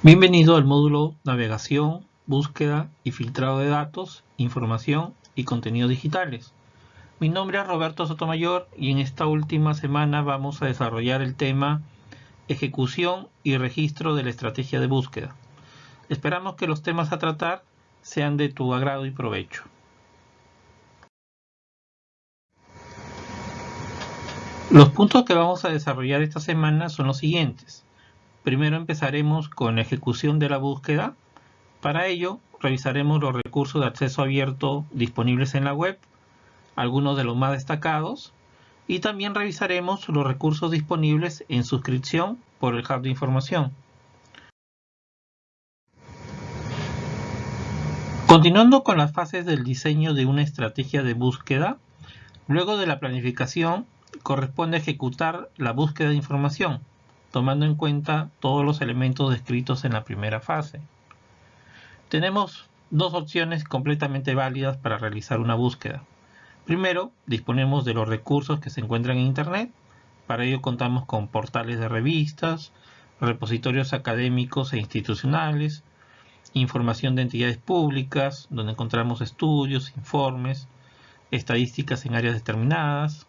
Bienvenido al módulo Navegación, Búsqueda y Filtrado de Datos, Información y Contenidos Digitales. Mi nombre es Roberto Sotomayor y en esta última semana vamos a desarrollar el tema Ejecución y Registro de la Estrategia de Búsqueda. Esperamos que los temas a tratar sean de tu agrado y provecho. Los puntos que vamos a desarrollar esta semana son los siguientes. Primero empezaremos con la ejecución de la búsqueda. Para ello, revisaremos los recursos de acceso abierto disponibles en la web, algunos de los más destacados, y también revisaremos los recursos disponibles en suscripción por el Hub de Información. Continuando con las fases del diseño de una estrategia de búsqueda, luego de la planificación corresponde ejecutar la búsqueda de información tomando en cuenta todos los elementos descritos en la primera fase. Tenemos dos opciones completamente válidas para realizar una búsqueda. Primero, disponemos de los recursos que se encuentran en Internet. Para ello contamos con portales de revistas, repositorios académicos e institucionales, información de entidades públicas, donde encontramos estudios, informes, estadísticas en áreas determinadas,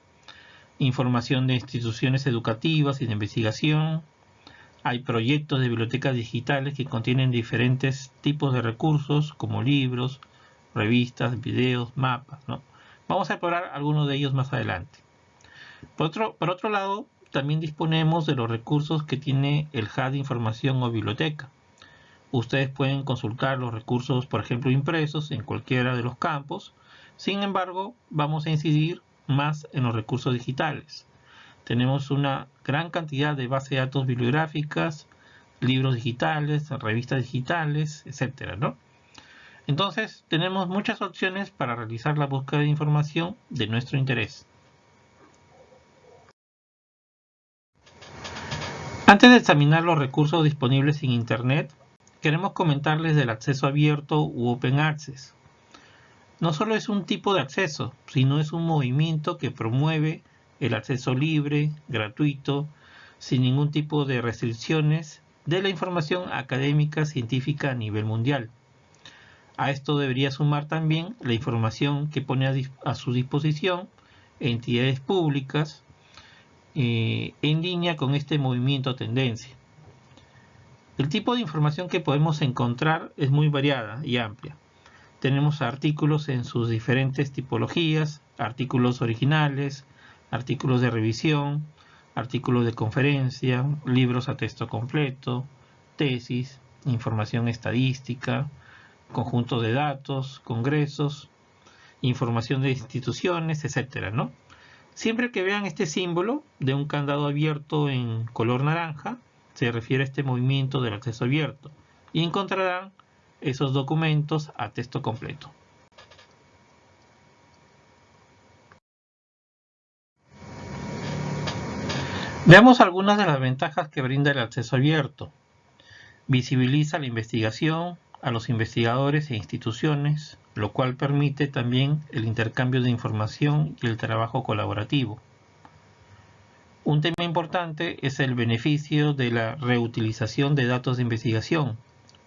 información de instituciones educativas y de investigación. Hay proyectos de bibliotecas digitales que contienen diferentes tipos de recursos como libros, revistas, videos, mapas. Vamos a explorar algunos de ellos más adelante. Por otro, por otro lado, también disponemos de los recursos que tiene el HUD de información o biblioteca. Ustedes pueden consultar los recursos, por ejemplo, impresos en cualquiera de los campos. Sin embargo, vamos a incidir más en los recursos digitales. Tenemos una gran cantidad de bases de datos bibliográficas, libros digitales, revistas digitales, etcétera, ¿no? Entonces, tenemos muchas opciones para realizar la búsqueda de información de nuestro interés. Antes de examinar los recursos disponibles en Internet, queremos comentarles del acceso abierto u Open Access no solo es un tipo de acceso, sino es un movimiento que promueve el acceso libre, gratuito, sin ningún tipo de restricciones de la información académica científica a nivel mundial. A esto debería sumar también la información que pone a, su disposición entidades públicas eh, en línea con este movimiento tendencia. El tipo de información que podemos encontrar es muy variada y amplia tenemos artículos en sus diferentes tipologías, artículos originales, artículos de revisión, artículos de conferencia, libros a texto completo, tesis, información estadística, conjunto de datos, congresos, información de instituciones, etcétera, ¿no? Siempre que vean este símbolo de un candado abierto en color naranja, se refiere a este movimiento del acceso abierto y encontrarán esos documentos a texto completo. Veamos algunas de las ventajas que brinda el acceso abierto. Visibiliza la investigación a los investigadores e instituciones, lo cual permite también el intercambio de información y el trabajo colaborativo. Un tema importante es el beneficio de la reutilización de datos de investigación,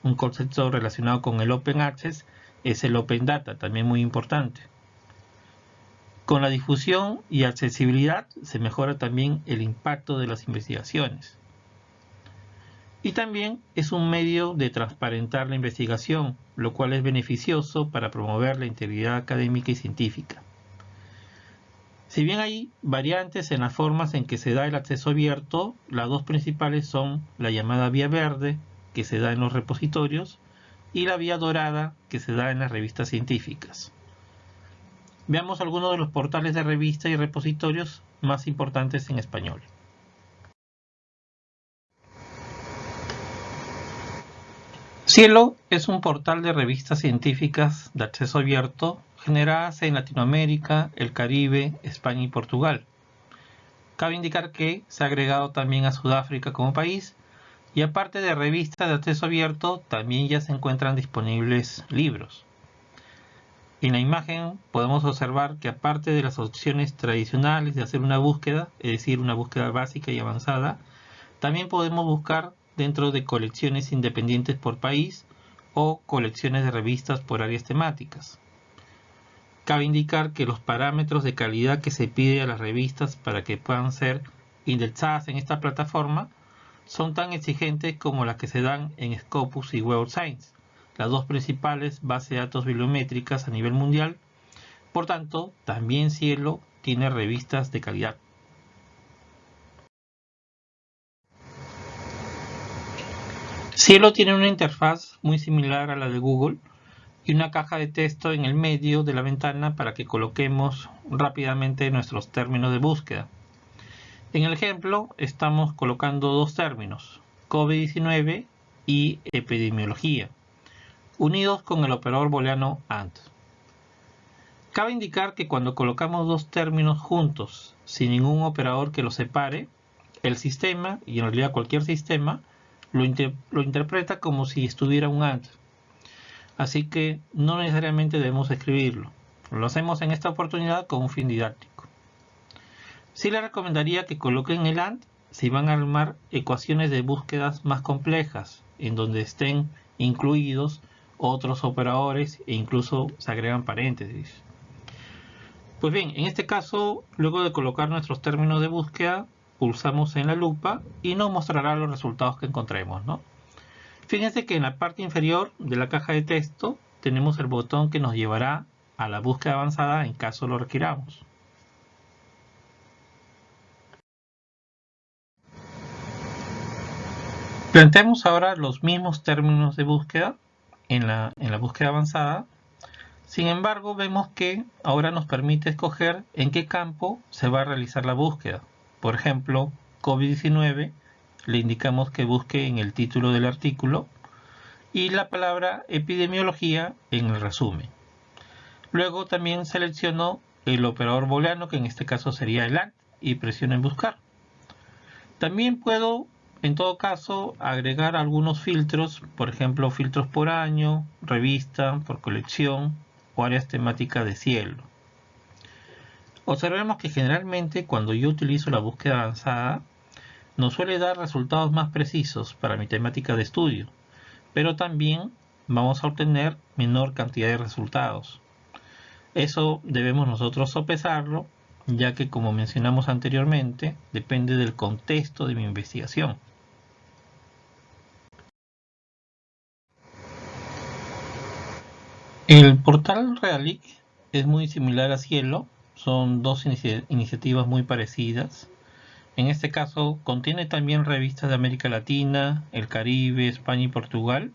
un concepto relacionado con el Open Access es el Open Data, también muy importante. Con la difusión y accesibilidad se mejora también el impacto de las investigaciones. Y también es un medio de transparentar la investigación, lo cual es beneficioso para promover la integridad académica y científica. Si bien hay variantes en las formas en que se da el acceso abierto, las dos principales son la llamada vía verde que se da en los repositorios y la vía dorada que se da en las revistas científicas. Veamos algunos de los portales de revistas y repositorios más importantes en español. Cielo es un portal de revistas científicas de acceso abierto generadas en Latinoamérica, el Caribe, España y Portugal. Cabe indicar que se ha agregado también a Sudáfrica como país y aparte de revistas de acceso abierto, también ya se encuentran disponibles libros. En la imagen podemos observar que aparte de las opciones tradicionales de hacer una búsqueda, es decir, una búsqueda básica y avanzada, también podemos buscar dentro de colecciones independientes por país o colecciones de revistas por áreas temáticas. Cabe indicar que los parámetros de calidad que se pide a las revistas para que puedan ser indexadas en esta plataforma son tan exigentes como las que se dan en Scopus y Web Science, las dos principales bases de datos bibliométricas a nivel mundial. Por tanto, también Cielo tiene revistas de calidad. Cielo tiene una interfaz muy similar a la de Google y una caja de texto en el medio de la ventana para que coloquemos rápidamente nuestros términos de búsqueda. En el ejemplo estamos colocando dos términos, COVID-19 y epidemiología, unidos con el operador booleano AND. Cabe indicar que cuando colocamos dos términos juntos sin ningún operador que los separe, el sistema, y en realidad cualquier sistema, lo, interpreta como si estuviera un AND. Así que no necesariamente debemos escribirlo. Lo hacemos en esta oportunidad con un fin didáctico. Sí le recomendaría que coloquen el AND si van a armar ecuaciones de búsquedas más complejas, en donde estén incluidos otros operadores e incluso se agregan paréntesis. Pues bien, en este caso, luego de colocar nuestros términos de búsqueda, pulsamos en la lupa y nos mostrará los resultados que encontremos. ¿no? Fíjense que en la parte inferior de la caja de texto tenemos el botón que nos llevará a la búsqueda avanzada en caso lo requiramos. Planteemos ahora los mismos términos de búsqueda en la, en la búsqueda avanzada. Sin embargo, vemos que ahora nos permite escoger en qué campo se va a realizar la búsqueda. Por ejemplo, COVID-19, le indicamos que busque en el título del artículo y la palabra epidemiología en el resumen. Luego también selecciono el operador booleano, que en este caso sería el AND, y presiono en buscar. También puedo en todo caso, agregar algunos filtros, por ejemplo, filtros por año, revista, por colección o áreas temáticas de cielo. Observemos que generalmente cuando yo utilizo la búsqueda avanzada, nos suele dar resultados más precisos para mi temática de estudio, pero también vamos a obtener menor cantidad de resultados. Eso debemos nosotros sopesarlo, ya que como mencionamos anteriormente, depende del contexto de mi investigación. El portal Realic es muy similar a Cielo, son dos iniciativas muy parecidas. En este caso contiene también revistas de América Latina, el Caribe, España y Portugal.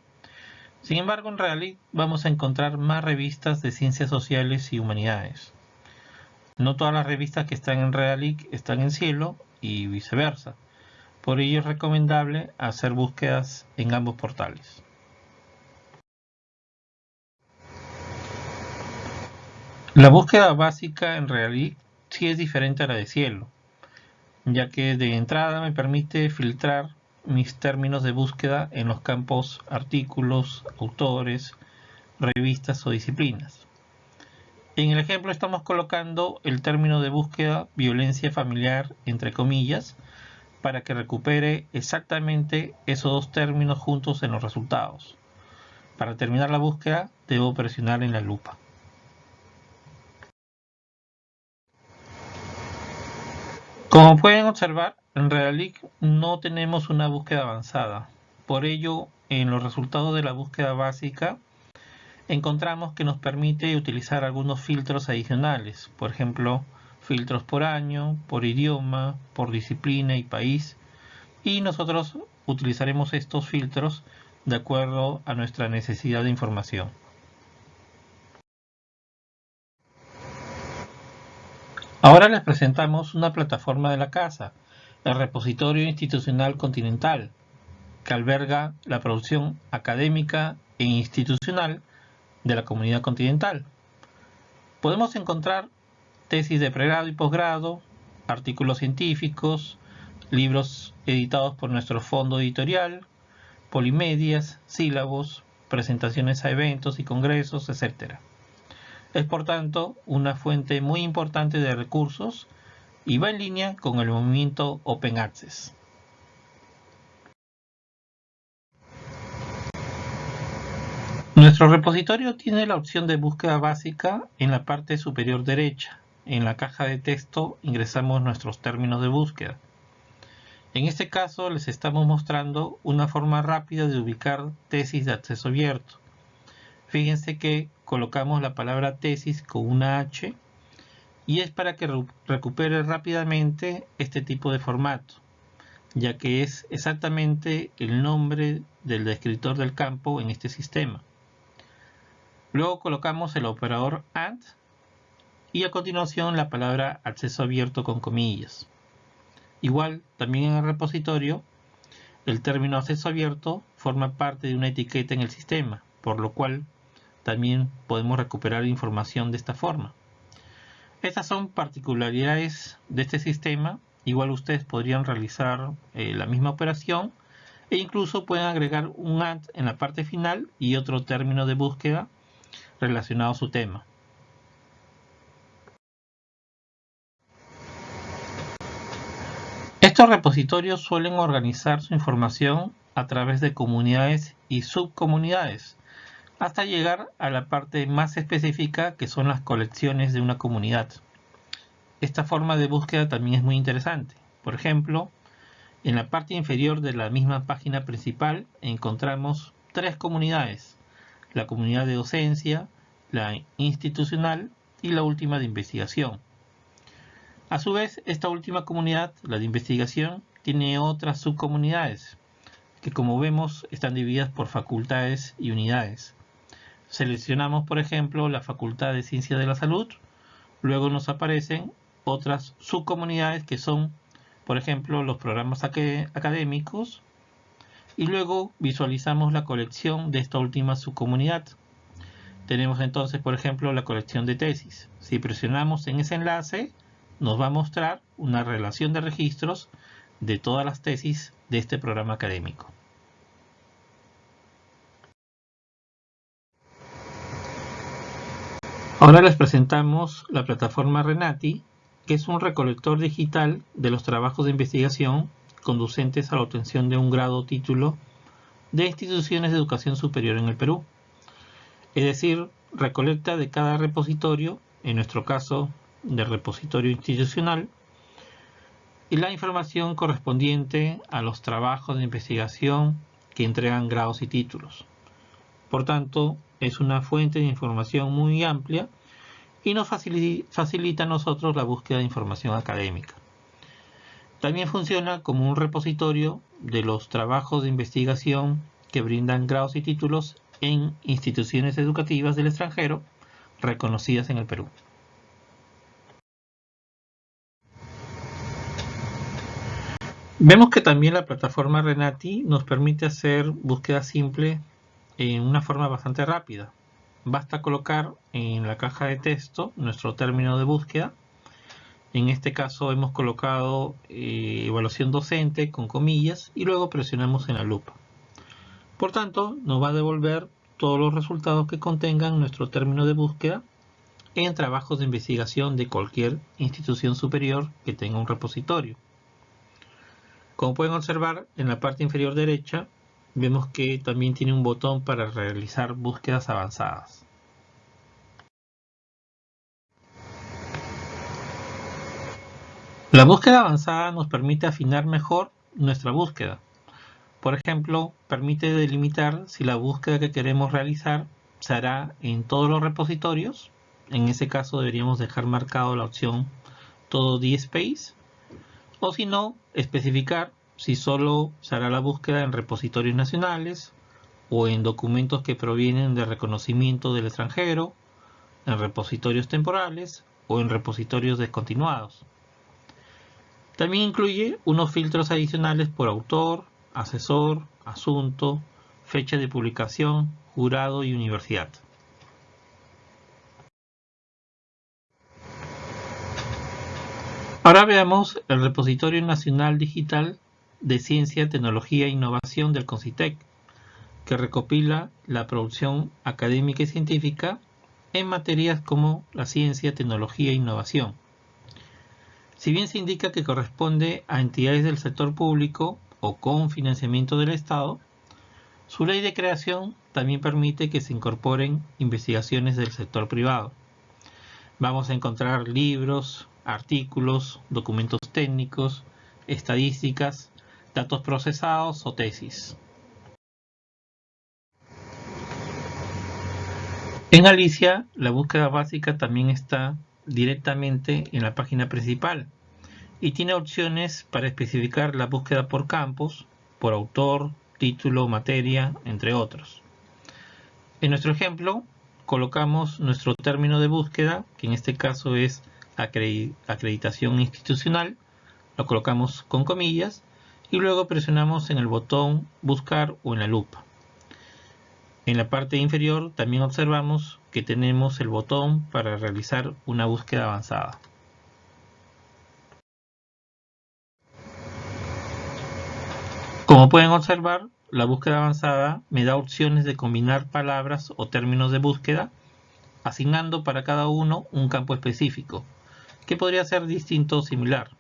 Sin embargo, en Realic vamos a encontrar más revistas de ciencias sociales y humanidades. No todas las revistas que están en Realic están en Cielo y viceversa. Por ello es recomendable hacer búsquedas en ambos portales. La búsqueda básica en realidad sí es diferente a la de cielo, ya que de entrada me permite filtrar mis términos de búsqueda en los campos artículos, autores, revistas o disciplinas. En el ejemplo estamos colocando el término de búsqueda violencia familiar entre comillas para que recupere exactamente esos dos términos juntos en los resultados. Para terminar la búsqueda debo presionar en la lupa. Como pueden observar, en Realic no tenemos una búsqueda avanzada. Por ello, en los resultados de la búsqueda básica, encontramos que nos permite utilizar algunos filtros adicionales. Por ejemplo, filtros por año, por idioma, por disciplina y país. Y nosotros utilizaremos estos filtros de acuerdo a nuestra necesidad de información. Ahora les presentamos una plataforma de la casa, el Repositorio Institucional Continental, que alberga la producción académica e institucional de la comunidad continental. Podemos encontrar tesis de pregrado y posgrado, artículos científicos, libros editados por nuestro fondo editorial, polimedias, sílabos, presentaciones a eventos y congresos, etc. Es por tanto una fuente muy importante de recursos y va en línea con el movimiento Open Access. Nuestro repositorio tiene la opción de búsqueda básica en la parte superior derecha. En la caja de texto ingresamos nuestros términos de búsqueda. En este caso les estamos mostrando una forma rápida de ubicar tesis de acceso abierto. Fíjense que colocamos la palabra tesis con una H y es para que recupere rápidamente este tipo de formato, ya que es exactamente el nombre del descriptor del campo en este sistema. Luego colocamos el operador AND y a continuación la palabra acceso abierto con comillas. Igual, también en el repositorio, el término acceso abierto forma parte de una etiqueta en el sistema, por lo cual también podemos recuperar información de esta forma. Estas son particularidades de este sistema. Igual ustedes podrían realizar eh, la misma operación e incluso pueden agregar un AND en la parte final y otro término de búsqueda relacionado a su tema. Estos repositorios suelen organizar su información a través de comunidades y subcomunidades, hasta llegar a la parte más específica que son las colecciones de una comunidad. Esta forma de búsqueda también es muy interesante. Por ejemplo, en la parte inferior de la misma página principal encontramos tres comunidades la comunidad de docencia, la institucional y la última de investigación. A su vez, esta última comunidad, la de investigación, tiene otras subcomunidades que como vemos están divididas por facultades y unidades. Seleccionamos por ejemplo la Facultad de Ciencias de la Salud, luego nos aparecen otras subcomunidades que son por ejemplo los programas académicos, y luego visualizamos la colección de esta última subcomunidad. Tenemos entonces, por ejemplo, la colección de tesis. Si presionamos en ese enlace, nos va a mostrar una relación de registros de todas las tesis de este programa académico. Ahora les presentamos la plataforma Renati, que es un recolector digital de los trabajos de investigación conducentes a la obtención de un grado o título de instituciones de educación superior en el Perú. Es decir, recolecta de cada repositorio, en nuestro caso del repositorio institucional, y la información correspondiente a los trabajos de investigación que entregan grados y títulos. Por tanto, es una fuente de información muy amplia y nos facilita a nosotros la búsqueda de información académica. También funciona como un repositorio de los trabajos de investigación que brindan grados y títulos en instituciones educativas del extranjero reconocidas en el Perú. Vemos que también la plataforma Renati nos permite hacer búsqueda simple en una forma bastante rápida. Basta colocar en la caja de texto nuestro término de búsqueda en este caso hemos colocado eh, evaluación docente con comillas y luego presionamos en la lupa. Por tanto, nos va a devolver todos los resultados que contengan nuestro término de búsqueda en trabajos de investigación de cualquier institución superior que tenga un repositorio. Como pueden observar, en la parte inferior derecha vemos que también tiene un botón para realizar búsquedas avanzadas. La búsqueda avanzada nos permite afinar mejor nuestra búsqueda. Por ejemplo, permite delimitar si la búsqueda que queremos realizar se hará en todos los repositorios. En ese caso deberíamos dejar marcado la opción todo DSpace. O si no, especificar si solo se hará la búsqueda en repositorios nacionales o en documentos que provienen de reconocimiento del extranjero, en repositorios temporales o en repositorios descontinuados. También incluye unos filtros adicionales por autor, asesor, asunto, fecha de publicación, jurado y universidad. Ahora veamos el repositorio nacional digital de ciencia, tecnología e innovación del CONCITEC, que recopila la producción académica y científica en materias como la ciencia, tecnología e innovación. Si bien se indica que corresponde a entidades del sector público o con financiamiento del Estado, su ley de creación también permite que se incorporen investigaciones del sector privado. Vamos a encontrar libros, artículos, documentos técnicos, estadísticas, datos procesados o tesis. En Alicia, la búsqueda básica también está directamente en la página principal y tiene opciones para especificar la búsqueda por campos, por autor, título, materia, entre otros. En nuestro ejemplo, colocamos nuestro término de búsqueda, que en este caso es acreditación institucional, lo colocamos con comillas y luego presionamos en el botón buscar o en la lupa. En la parte inferior también observamos que tenemos el botón para realizar una búsqueda avanzada. Como pueden observar, la búsqueda avanzada me da opciones de combinar palabras o términos de búsqueda, asignando para cada uno un campo específico, que podría ser distinto o similar.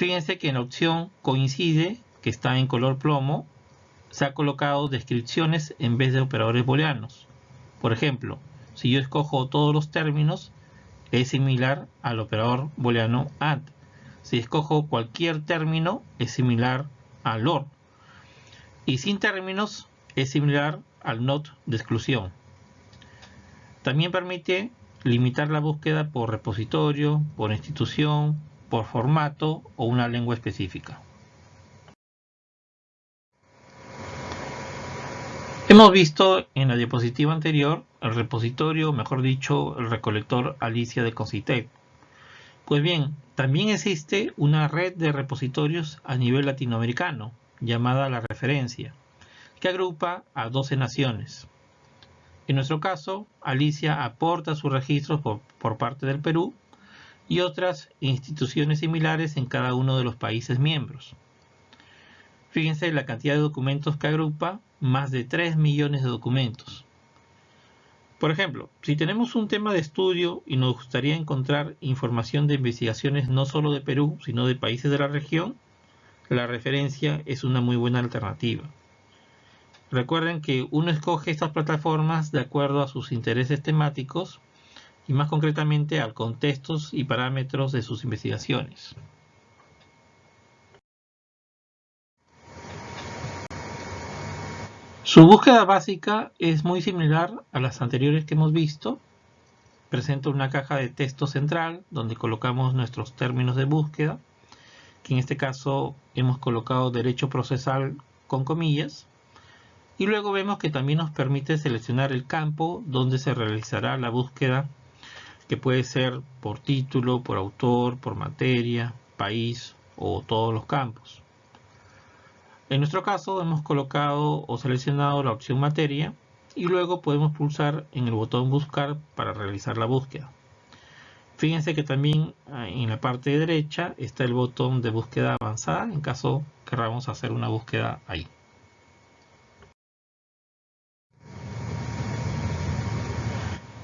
Fíjense que en la opción coincide, que está en color plomo, se ha colocado descripciones en vez de operadores booleanos. Por ejemplo, si yo escojo todos los términos, es similar al operador booleano AND. Si escojo cualquier término, es similar al OR. Y sin términos, es similar al NOT de exclusión. También permite limitar la búsqueda por repositorio, por institución, por formato o una lengua específica. Hemos visto en la diapositiva anterior el repositorio, mejor dicho, el recolector Alicia de Concitec. Pues bien, también existe una red de repositorios a nivel latinoamericano, llamada La Referencia, que agrupa a 12 naciones. En nuestro caso, Alicia aporta sus registros por, por parte del Perú y otras instituciones similares en cada uno de los países miembros. Fíjense la cantidad de documentos que agrupa más de 3 millones de documentos. Por ejemplo, si tenemos un tema de estudio y nos gustaría encontrar información de investigaciones no solo de Perú, sino de países de la región, la referencia es una muy buena alternativa. Recuerden que uno escoge estas plataformas de acuerdo a sus intereses temáticos y más concretamente a contextos y parámetros de sus investigaciones. Su búsqueda básica es muy similar a las anteriores que hemos visto. Presenta una caja de texto central donde colocamos nuestros términos de búsqueda, que en este caso hemos colocado derecho procesal con comillas. Y luego vemos que también nos permite seleccionar el campo donde se realizará la búsqueda, que puede ser por título, por autor, por materia, país o todos los campos. En nuestro caso hemos colocado o seleccionado la opción materia y luego podemos pulsar en el botón buscar para realizar la búsqueda. Fíjense que también ah, en la parte derecha está el botón de búsqueda avanzada en caso queramos hacer una búsqueda ahí.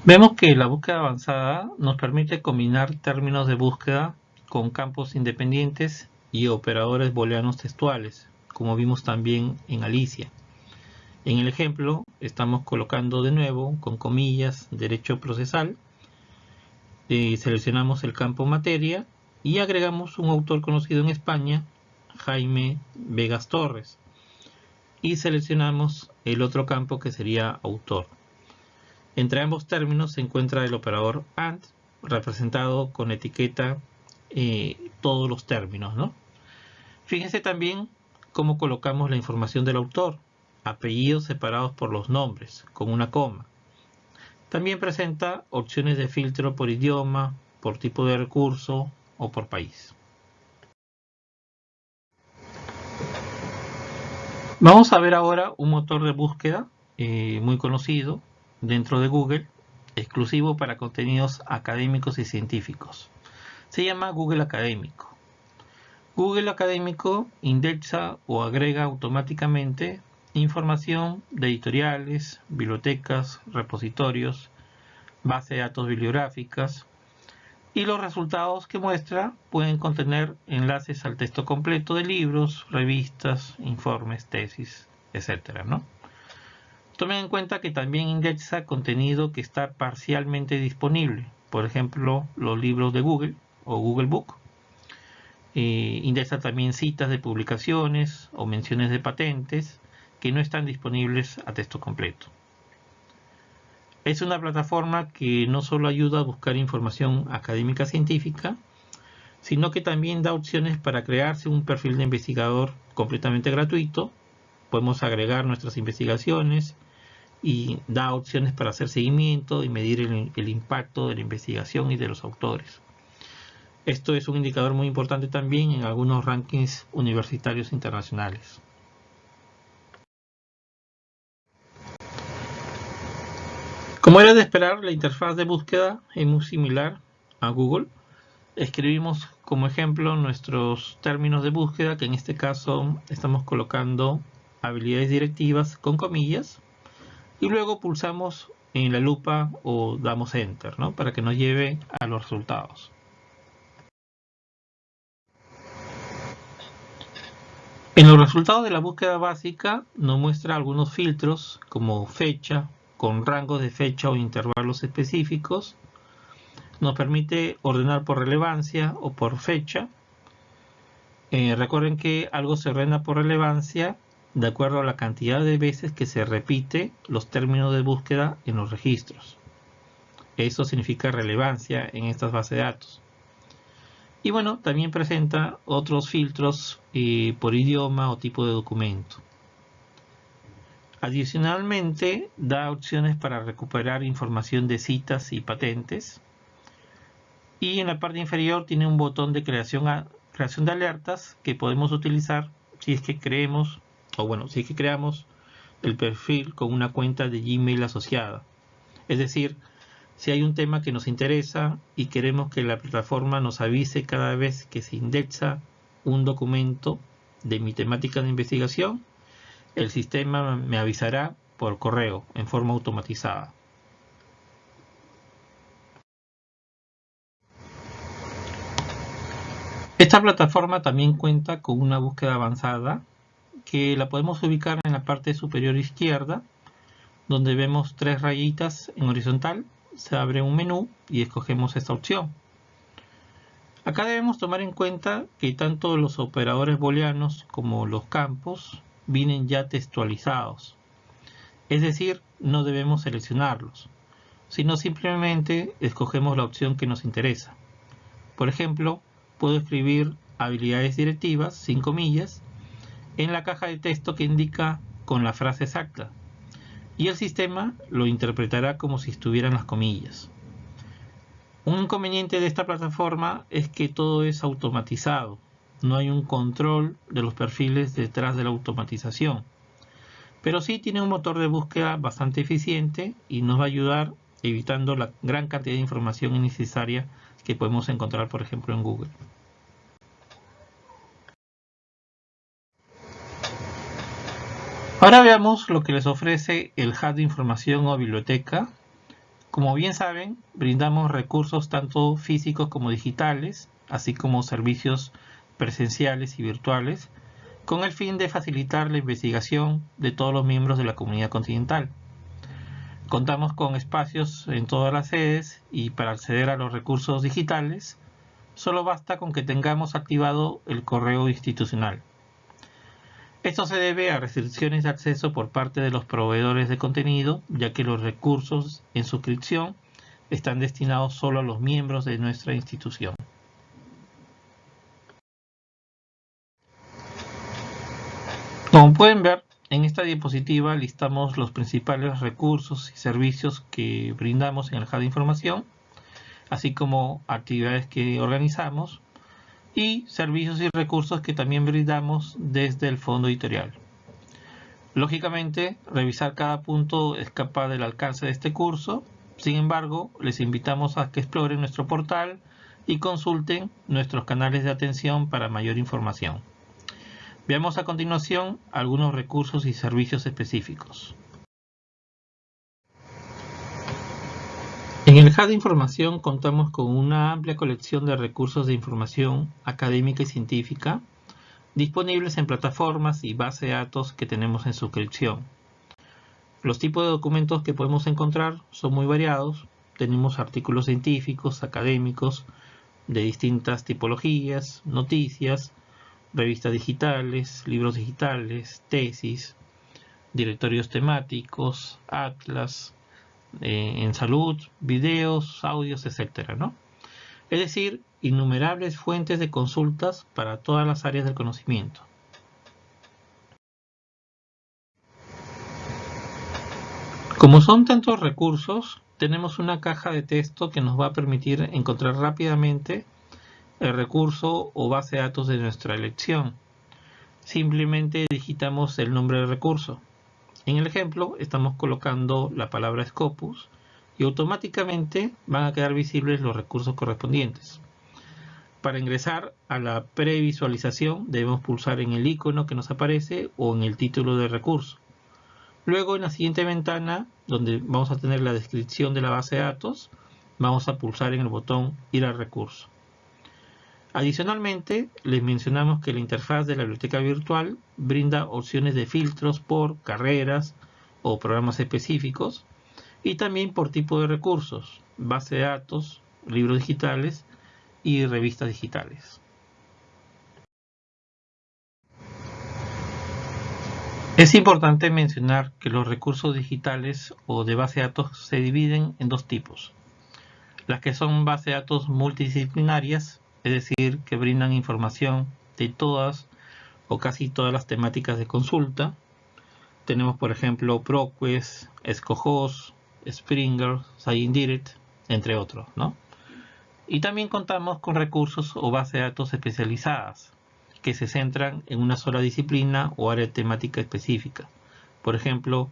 Vemos que la búsqueda avanzada nos permite combinar términos de búsqueda con campos independientes y operadores booleanos textuales, como vimos también en Alicia. En el ejemplo estamos colocando de nuevo con comillas derecho procesal, eh, seleccionamos el campo materia y agregamos un autor conocido en España, Jaime Vegas Torres, y seleccionamos el otro campo que sería autor. Entre ambos términos se encuentra el operador AND, representado con etiqueta eh, todos los términos. ¿no? Fíjense también cómo colocamos la información del autor, apellidos separados por los nombres, con una coma. También presenta opciones de filtro por idioma, por tipo de recurso o por país. Vamos a ver ahora un motor de búsqueda eh, muy conocido dentro de Google, exclusivo para contenidos académicos y científicos. Se llama Google Académico. Google Académico indexa o agrega automáticamente información de editoriales, bibliotecas, repositorios, base de datos bibliográficas y los resultados que muestra pueden contener enlaces al texto completo de libros, revistas, informes, tesis, etc. Tomen en cuenta que también indexa contenido que está parcialmente disponible, por ejemplo, los libros de Google o Google Book. Eh, indexa también citas de publicaciones o menciones de patentes que no están disponibles a texto completo. Es una plataforma que no solo ayuda a buscar información académica científica, sino que también da opciones para crearse un perfil de investigador completamente gratuito. Podemos agregar nuestras investigaciones y da opciones para hacer seguimiento y medir el, impacto de la investigación y de los autores. Esto es un indicador muy importante también en algunos rankings universitarios internacionales. Como era de esperar, la interfaz de búsqueda es muy similar a Google. Escribimos como ejemplo nuestros términos de búsqueda, que en este caso estamos colocando habilidades directivas con comillas, y luego pulsamos en la lupa o damos Enter, ¿no? para que nos lleve a los resultados. En los resultados de la búsqueda básica nos muestra algunos filtros como fecha, con rangos de fecha o intervalos específicos. Nos permite ordenar por relevancia o por fecha. Eh, recuerden que algo se ordena por relevancia de acuerdo a la cantidad de veces que se repite los términos de búsqueda en los registros. Eso significa relevancia en estas bases de datos. Y bueno, también presenta otros filtros eh, por idioma o tipo de documento. Adicionalmente, da opciones para recuperar información de citas y patentes. Y en la parte inferior tiene un botón de creación, creación de alertas que podemos utilizar si es que creemos, o bueno, es que creamos el perfil con una cuenta de Gmail asociada. Es decir, si hay un tema que nos interesa y queremos que la plataforma nos avise cada vez que se indexa un documento de mi temática de investigación, el sistema me avisará por correo en forma automatizada. Esta plataforma también cuenta con una búsqueda avanzada que la podemos ubicar en la parte superior izquierda donde vemos tres rayitas en horizontal se abre un menú y escogemos esta opción acá debemos tomar en cuenta que tanto los operadores booleanos como los campos vienen ya textualizados. Es decir, no debemos seleccionarlos, sino simplemente escogemos la opción que nos interesa. Por ejemplo, puedo escribir habilidades directivas, sin comillas, en la caja de texto que indica con la frase exacta, y el sistema lo interpretará como si estuvieran las comillas. Un inconveniente de esta plataforma es que todo es automatizado, no hay un control de los perfiles detrás de la automatización. Pero sí tiene un motor de búsqueda bastante eficiente y nos va a ayudar evitando la gran cantidad de información innecesaria que podemos encontrar, por ejemplo, en Google. Ahora veamos lo que les ofrece el hub de información o biblioteca. Como bien saben, brindamos recursos tanto físicos como digitales, así como servicios presenciales y virtuales, con el fin de facilitar la investigación de todos los miembros de la comunidad continental. Contamos con espacios en todas las sedes y para acceder a los recursos digitales, solo basta con que tengamos activado el correo institucional. Esto se debe a restricciones de acceso por parte de los proveedores de contenido, ya que los recursos en suscripción están destinados solo a los miembros de nuestra institución. Como pueden ver, en esta diapositiva listamos los principales recursos y servicios que brindamos en el Hub de Información, así como actividades que organizamos y servicios y recursos que también brindamos desde el fondo editorial. Lógicamente, revisar cada punto escapa del alcance de este curso, sin embargo, les invitamos a que exploren nuestro portal y consulten nuestros canales de atención para mayor información. Veamos a continuación algunos recursos y servicios específicos. Hub de Información contamos con una amplia colección de recursos de información académica y científica disponibles en plataformas y base de datos que tenemos en suscripción. Los tipos de documentos que podemos encontrar son muy variados. Tenemos artículos científicos, académicos, de distintas tipologías, noticias, revistas digitales, libros digitales, tesis, directorios temáticos, atlas, eh, en salud, videos, audios, etc. ¿no? Es decir, innumerables fuentes de consultas para todas las áreas del conocimiento. Como son tantos recursos, tenemos una caja de texto que nos va a permitir encontrar rápidamente el recurso o base de datos de nuestra elección. Simplemente digitamos el nombre del recurso. En el ejemplo estamos colocando la palabra Scopus y automáticamente van a quedar visibles los recursos correspondientes. Para ingresar a la previsualización debemos pulsar en el icono que nos aparece o en el título del recurso. Luego en la siguiente ventana, donde vamos a tener la descripción de la base de datos, vamos a pulsar en el botón Ir al recurso. Adicionalmente, les mencionamos que la interfaz de la biblioteca virtual brinda opciones de filtros por carreras o programas específicos y también por tipo de recursos, base de datos, libros digitales y revistas digitales. Es importante mencionar que los recursos digitales o de base de datos se dividen en dos tipos. Las que son base de datos multidisciplinarias, es decir, que brindan información de todas o casi todas las temáticas de consulta. Tenemos, por ejemplo, ProQuest, Escojos, Springer, ScienDirect, entre otros. Y también contamos con recursos o bases de datos especializadas, que se centran en una sola disciplina o área temática específica. Por ejemplo,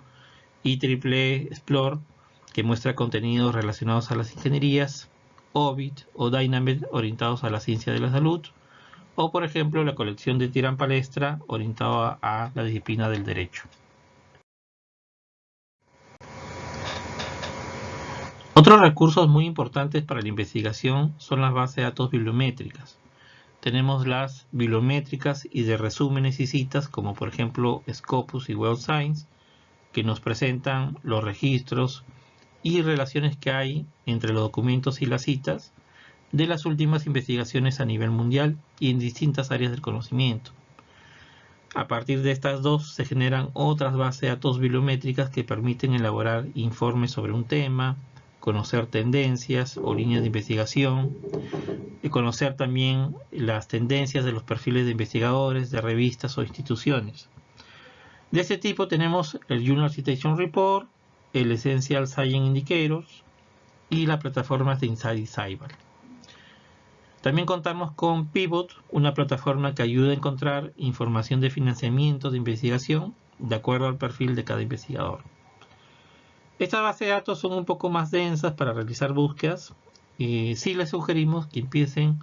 IEEE Explore, que muestra contenidos relacionados a las ingenierías, Ovid o Dynamit orientados a la ciencia de la salud, o por ejemplo la colección de Tiran Palestra orientada a la disciplina del derecho. Otros recursos muy importantes para la investigación son las bases de datos bibliométricas, tenemos las bibliométricas y de resúmenes y citas, como por ejemplo Scopus y Web Science, que nos presentan los registros y relaciones que hay entre los documentos y las citas de las últimas investigaciones a nivel mundial y en distintas áreas del conocimiento. A partir de estas dos se generan otras bases de datos bibliométricas que permiten elaborar informes sobre un tema, conocer tendencias o líneas de investigación, y conocer también las tendencias de los perfiles de investigadores, de revistas o instituciones. De este tipo tenemos el Journal Citation Report, el Essential Science Indicators y las plataformas de Inside Cyber. También contamos con Pivot, una plataforma que ayuda a encontrar información de financiamiento de investigación de acuerdo al perfil de cada investigador. Estas bases de datos son un poco más densas para realizar búsquedas. y sí les sugerimos que empiecen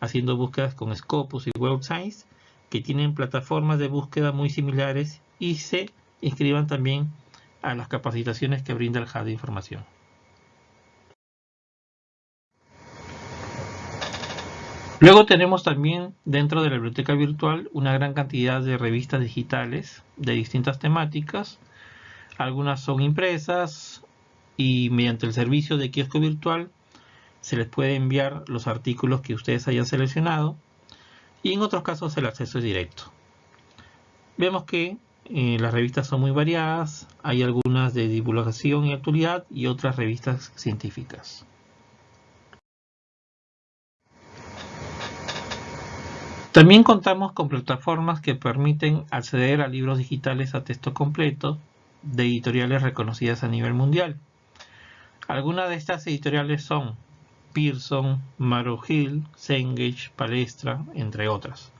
haciendo búsquedas con Scopus y Web Science, que tienen plataformas de búsqueda muy similares y se inscriban también a las capacitaciones que brinda el Hub de Información. Luego tenemos también dentro de la biblioteca virtual una gran cantidad de revistas digitales de distintas temáticas algunas son impresas y mediante el servicio de kiosco virtual se les puede enviar los artículos que ustedes hayan seleccionado y en otros casos el acceso es directo. Vemos que eh, las revistas son muy variadas, hay algunas de divulgación y actualidad y otras revistas científicas. También contamos con plataformas que permiten acceder a libros digitales a texto completo de editoriales reconocidas a nivel mundial. Algunas de estas editoriales son Pearson, Maro Hill, Cengage, Palestra, entre otras.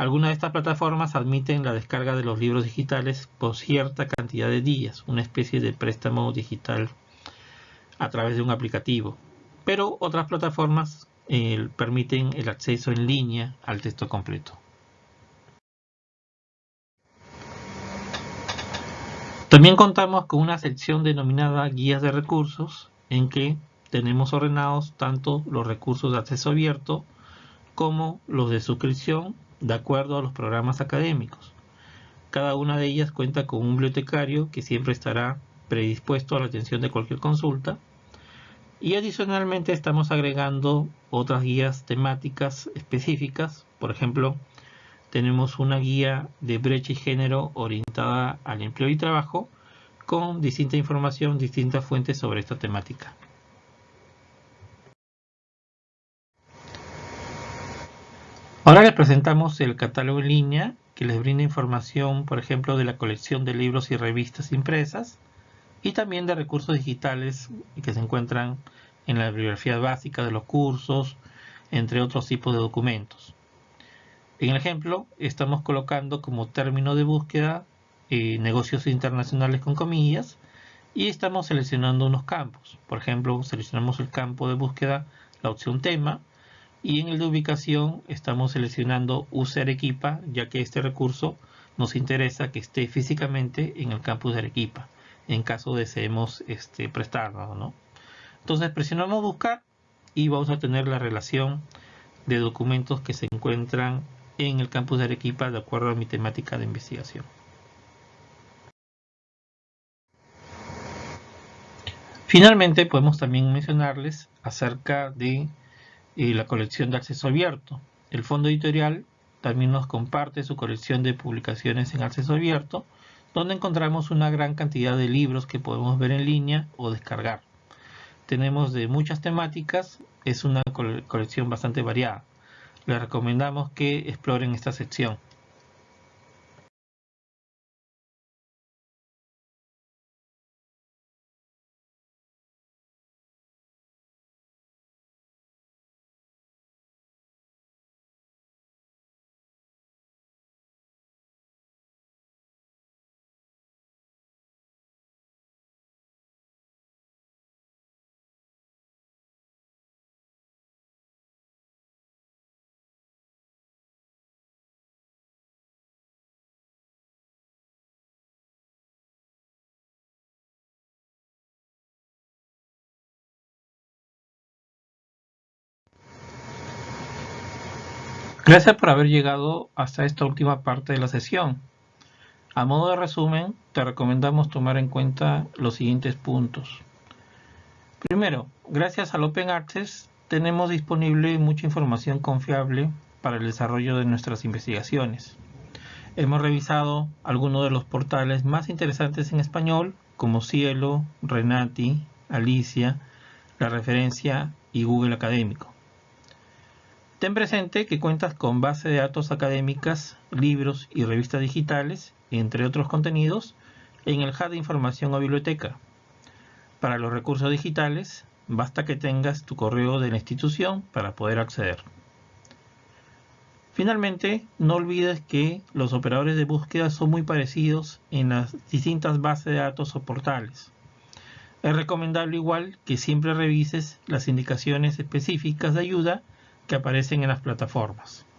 Algunas de estas plataformas admiten la descarga de los libros digitales por cierta cantidad de días, una especie de préstamo digital a través de un aplicativo. Pero otras plataformas eh, permiten el acceso en línea al texto completo. También contamos con una sección denominada guías de recursos en que tenemos ordenados tanto los recursos de acceso abierto como los de suscripción de acuerdo a los programas académicos. Cada una de ellas cuenta con un bibliotecario que siempre estará predispuesto a la atención de cualquier consulta. Y adicionalmente estamos agregando otras guías temáticas específicas. Por ejemplo, tenemos una guía de brecha y género orientada al empleo y trabajo con distinta información, distintas fuentes sobre esta temática. Ahora les presentamos el catálogo en línea que les brinda información, por ejemplo, de la colección de libros y revistas impresas y también de recursos digitales que se encuentran en la bibliografía básica de los cursos, entre otros tipos de documentos. En el ejemplo, estamos colocando como término de búsqueda eh, negocios internacionales con comillas y estamos seleccionando unos campos. Por ejemplo, seleccionamos el campo de búsqueda, la opción tema, y en el de ubicación estamos seleccionando usa Arequipa, ya que este recurso nos interesa que esté físicamente en el campus de Arequipa, en caso deseemos este, prestarlo. ¿no? Entonces presionamos buscar y vamos a tener la relación de documentos que se encuentran en el campus de Arequipa de acuerdo a mi temática de investigación. Finalmente podemos también mencionarles acerca de y la colección de acceso abierto. El fondo editorial también nos comparte su colección de publicaciones en acceso abierto, donde encontramos una gran cantidad de libros que podemos ver en línea o descargar. Tenemos de muchas temáticas, es una colección bastante variada. Les recomendamos que exploren esta sección. Gracias por haber llegado hasta esta última parte de la sesión. A modo de resumen, te recomendamos tomar en cuenta los siguientes puntos. Primero, gracias al Open Access tenemos disponible mucha información confiable para el desarrollo de nuestras investigaciones. Hemos revisado algunos de los portales más interesantes en español, como Cielo, Renati, Alicia, La Referencia y Google Académico. Ten presente que cuentas con base de datos académicas, libros y revistas digitales, entre otros contenidos, en el Hub de Información o Biblioteca. Para los recursos digitales, basta que tengas tu correo de la institución para poder acceder. Finalmente, no olvides que los operadores de búsqueda son muy parecidos en las distintas bases de datos o portales. Es recomendable igual que siempre revises las indicaciones específicas de ayuda que aparecen en las plataformas.